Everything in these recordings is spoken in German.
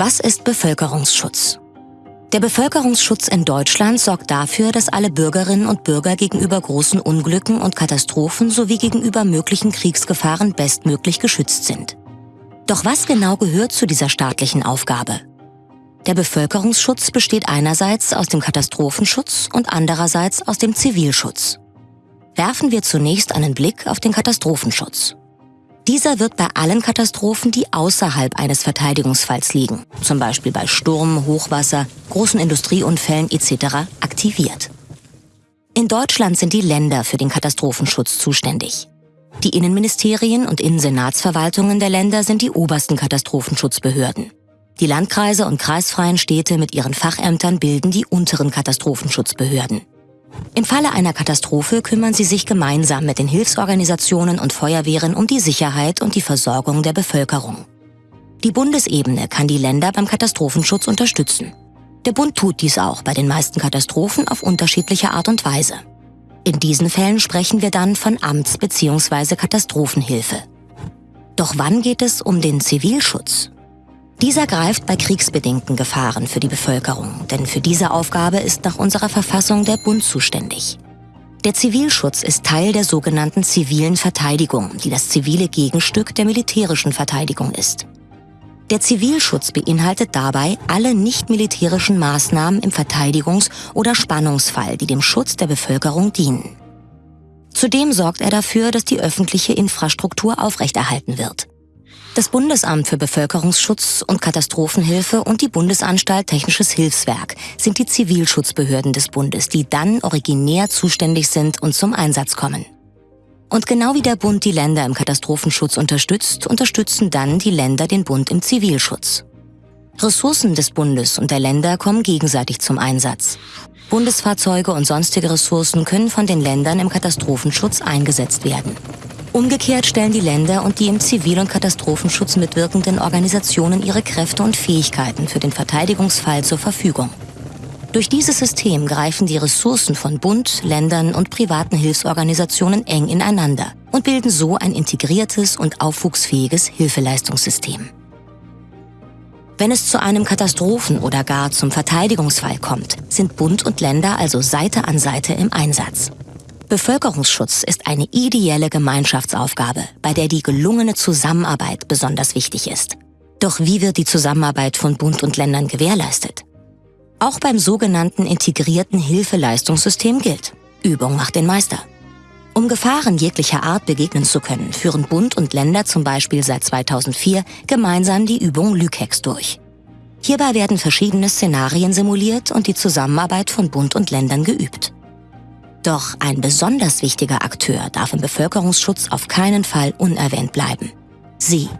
Was ist Bevölkerungsschutz? Der Bevölkerungsschutz in Deutschland sorgt dafür, dass alle Bürgerinnen und Bürger gegenüber großen Unglücken und Katastrophen sowie gegenüber möglichen Kriegsgefahren bestmöglich geschützt sind. Doch was genau gehört zu dieser staatlichen Aufgabe? Der Bevölkerungsschutz besteht einerseits aus dem Katastrophenschutz und andererseits aus dem Zivilschutz. Werfen wir zunächst einen Blick auf den Katastrophenschutz. Dieser wird bei allen Katastrophen, die außerhalb eines Verteidigungsfalls liegen, zum Beispiel bei Sturm, Hochwasser, großen Industrieunfällen etc., aktiviert. In Deutschland sind die Länder für den Katastrophenschutz zuständig. Die Innenministerien und Innensenatsverwaltungen der Länder sind die obersten Katastrophenschutzbehörden. Die Landkreise und kreisfreien Städte mit ihren Fachämtern bilden die unteren Katastrophenschutzbehörden. Im Falle einer Katastrophe kümmern sie sich gemeinsam mit den Hilfsorganisationen und Feuerwehren um die Sicherheit und die Versorgung der Bevölkerung. Die Bundesebene kann die Länder beim Katastrophenschutz unterstützen. Der Bund tut dies auch bei den meisten Katastrophen auf unterschiedliche Art und Weise. In diesen Fällen sprechen wir dann von Amts- bzw. Katastrophenhilfe. Doch wann geht es um den Zivilschutz? Dieser greift bei kriegsbedingten Gefahren für die Bevölkerung, denn für diese Aufgabe ist nach unserer Verfassung der Bund zuständig. Der Zivilschutz ist Teil der sogenannten zivilen Verteidigung, die das zivile Gegenstück der militärischen Verteidigung ist. Der Zivilschutz beinhaltet dabei alle nicht militärischen Maßnahmen im Verteidigungs- oder Spannungsfall, die dem Schutz der Bevölkerung dienen. Zudem sorgt er dafür, dass die öffentliche Infrastruktur aufrechterhalten wird. Das Bundesamt für Bevölkerungsschutz und Katastrophenhilfe und die Bundesanstalt Technisches Hilfswerk sind die Zivilschutzbehörden des Bundes, die dann originär zuständig sind und zum Einsatz kommen. Und genau wie der Bund die Länder im Katastrophenschutz unterstützt, unterstützen dann die Länder den Bund im Zivilschutz. Ressourcen des Bundes und der Länder kommen gegenseitig zum Einsatz. Bundesfahrzeuge und sonstige Ressourcen können von den Ländern im Katastrophenschutz eingesetzt werden. Umgekehrt stellen die Länder und die im Zivil- und Katastrophenschutz mitwirkenden Organisationen ihre Kräfte und Fähigkeiten für den Verteidigungsfall zur Verfügung. Durch dieses System greifen die Ressourcen von Bund, Ländern und privaten Hilfsorganisationen eng ineinander und bilden so ein integriertes und aufwuchsfähiges Hilfeleistungssystem. Wenn es zu einem Katastrophen- oder gar zum Verteidigungsfall kommt, sind Bund und Länder also Seite an Seite im Einsatz. Bevölkerungsschutz ist eine ideelle Gemeinschaftsaufgabe, bei der die gelungene Zusammenarbeit besonders wichtig ist. Doch wie wird die Zusammenarbeit von Bund und Ländern gewährleistet? Auch beim sogenannten integrierten Hilfeleistungssystem gilt, Übung macht den Meister. Um Gefahren jeglicher Art begegnen zu können, führen Bund und Länder zum Beispiel seit 2004 gemeinsam die Übung Lükex durch. Hierbei werden verschiedene Szenarien simuliert und die Zusammenarbeit von Bund und Ländern geübt. Doch ein besonders wichtiger Akteur darf im Bevölkerungsschutz auf keinen Fall unerwähnt bleiben. Sie.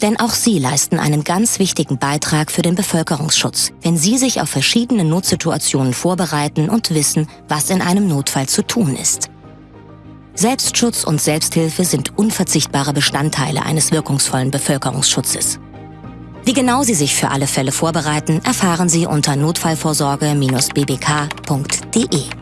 Denn auch Sie leisten einen ganz wichtigen Beitrag für den Bevölkerungsschutz, wenn Sie sich auf verschiedene Notsituationen vorbereiten und wissen, was in einem Notfall zu tun ist. Selbstschutz und Selbsthilfe sind unverzichtbare Bestandteile eines wirkungsvollen Bevölkerungsschutzes. Wie genau Sie sich für alle Fälle vorbereiten, erfahren Sie unter notfallvorsorge-bbk.de.